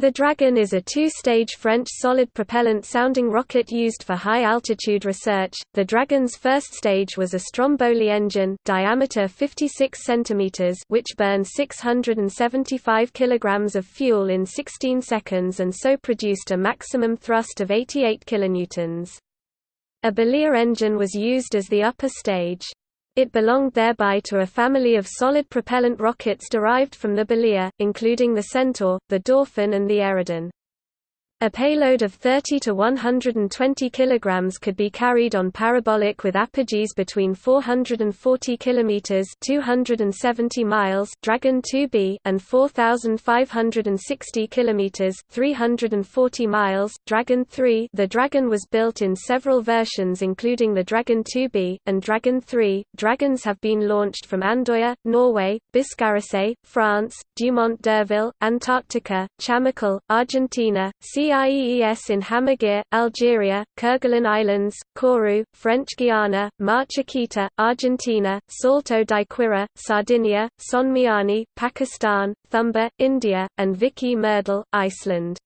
The Dragon is a two-stage French solid propellant sounding rocket used for high-altitude research. The Dragon's first stage was a Stromboli engine, diameter 56 cm, which burned 675 kg of fuel in 16 seconds and so produced a maximum thrust of 88 kilonewtons. A Belier engine was used as the upper stage. It belonged thereby to a family of solid propellant rockets derived from the Belier, including the Centaur, the Dauphin and the Eridan. A payload of 30 to 120 kg could be carried on parabolic with apogees between 440 km 270 miles Dragon 2B and 4560 km 340 miles Dragon 3. The Dragon was built in several versions including the Dragon 2B and Dragon 3. Dragons have been launched from Andoya, Norway, Biscarrosse, France, Dumont d'Urville, Antarctica, Chamical, Argentina, CIEES in Hammaguir, Algeria, Kerguelen Islands, Kourou, French Guiana, Mar Chiquita, Argentina, Salto di Quirra, Sardinia, Sonmiani, Pakistan, Thumba, India, and Vík í Mýrdal, Iceland.